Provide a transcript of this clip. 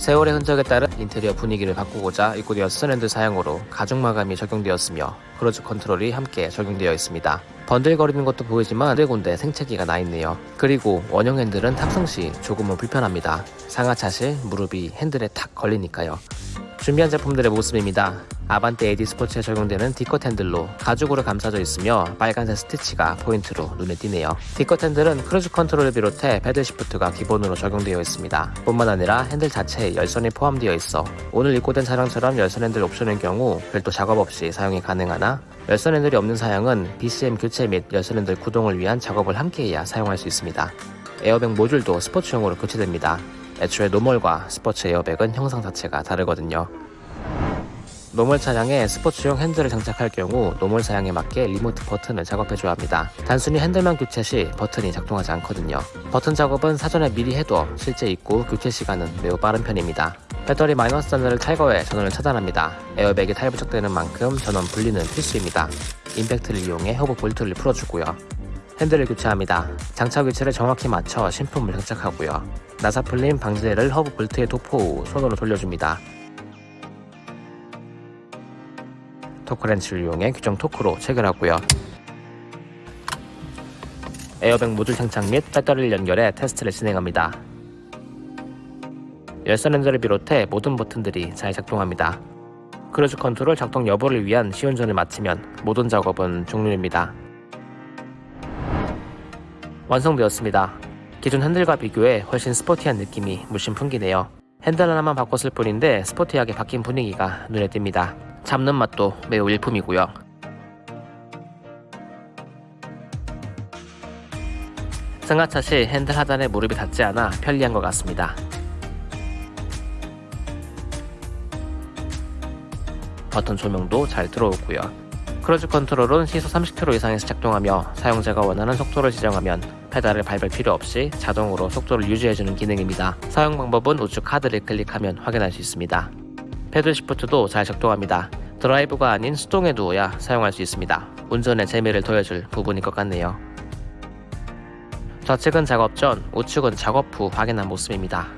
세월의 흔적에 따른 인테리어 분위기를 바꾸고자 입고되어 스탠드 사양으로 가죽 마감이 적용되었으며 cruise control이 함께 적용되어 있습니다. 번들거리는 것도 보이지만 군데군데 생채기가 나 있네요. 그리고 원형 핸들은 탑승 시 조금은 불편합니다. 승하차 시 무릎이 핸들에 탁 걸리니까요. 준비한 제품들의 모습입니다. 아반떼 AD 스포츠에 적용되는 D컷 핸들로 가죽으로 감싸져 있으며 빨간색 스티치가 포인트로 눈에 띄네요. D컷 핸들은 cruise control을 비롯해 paddle shift가 기본으로 적용되어 있습니다. 뿐만 아니라 핸들 자체에 열선이 포함되어 있어 오늘 입고된 차량처럼 열선 핸들 옵션인 경우 별도 작업 없이 사용이 가능하나 열선 핸들이 없는 사양은 BCM 교체 및 열선 핸들 구동을 위한 작업을 함께해야 사용할 수 있습니다. 에어백 모듈도 스포츠용으로 교체됩니다. 애초에 normal과 스포츠 에어백은 형상 자체가 다르거든요. normal 차량에 스포츠용 핸들을 장착할 경우 normal 사양에 맞게 remote 버튼을 작업해줘야 합니다. 단순히 핸들만 교체 시 버튼이 작동하지 않거든요. 버튼 작업은 사전에 미리 해도 실제 입고 교체 시간은 매우 빠른 편입니다. 배터리 마이너스 단자를 탈거해 전원을 차단합니다. 에어백이 탈부착되는 만큼 전원 분리는 필수입니다. 임팩트를 이용해 허브 볼트를 풀어주고요. 핸들을 교체합니다. 장착 위치를 정확히 맞춰 신품을 장착하고요. 나사 풀림 방지제를 허브 볼트에 도포 후 손으로 돌려줍니다. 토크렌치를 이용해 규정 토크로 체결하고요. 에어백 모듈 장착 및 배터리를 연결해 테스트를 진행합니다. 열선 핸들을 비롯해 모든 버튼들이 잘 작동합니다. 크루즈 컨트롤 작동 여부를 위한 시운전을 마치면 모든 작업은 종료입니다. 완성되었습니다. 기존 핸들과 비교해 훨씬 스포티한 느낌이 물씬 풍기네요. 핸들 하나만 바꿨을 뿐인데 스포티하게 바뀐 분위기가 눈에 띕니다. 잡는 맛도 매우 일품이고요. 승하차 시 핸들 하단에 무릎이 닿지 않아 편리한 것 같습니다. 버튼 조명도 잘 들어오고요. 크루즈 컨트롤은 시속 30km 이상에서 작동하며 사용자가 원하는 속도를 지정하면 페달을 밟을 필요 없이 자동으로 속도를 유지해주는 기능입니다. 사용 방법은 우측 카드를 클릭하면 확인할 수 있습니다. paddle shift도 잘 작동합니다. 드라이브가 아닌 수동에 두어야 사용할 수 있습니다. 운전에 재미를 더해줄 부분일 것 같네요. 좌측은 작업 전, 우측은 작업 후 확인한 모습입니다.